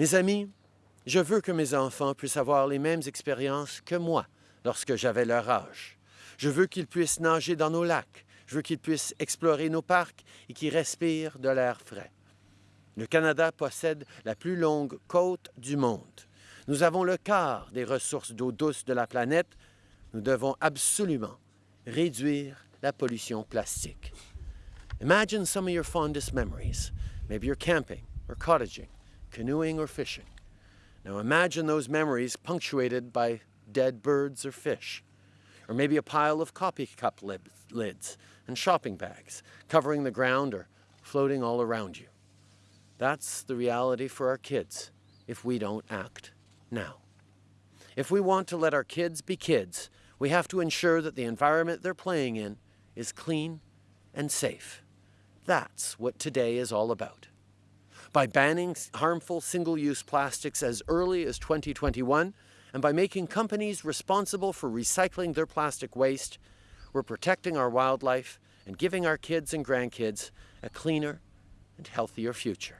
Mes amis, je veux que mes enfants puissent avoir les mêmes expériences que moi lorsque j'avais leur âge. Je veux qu'ils puissent nager dans nos lacs. Je veux qu'ils puissent explorer nos parcs et qu'ils respirent de l'air frais. Le Canada possède la plus longue côte du monde. Nous avons le quart des ressources d'eau douce de la planète. Nous devons absolument réduire la pollution plastique. Imagine some of your fondest memories. Maybe you're camping or cottaging, canoeing or fishing. Now imagine those memories punctuated by dead birds or fish, or maybe a pile of coffee cup lids and shopping bags covering the ground or floating all around you. That's the reality for our kids if we don't act now. If we want to let our kids be kids, we have to ensure that the environment they're playing in is clean and safe. That's what today is all about. By banning harmful single-use plastics as early as 2021, and by making companies responsible for recycling their plastic waste, we're protecting our wildlife and giving our kids and grandkids a cleaner and healthier future.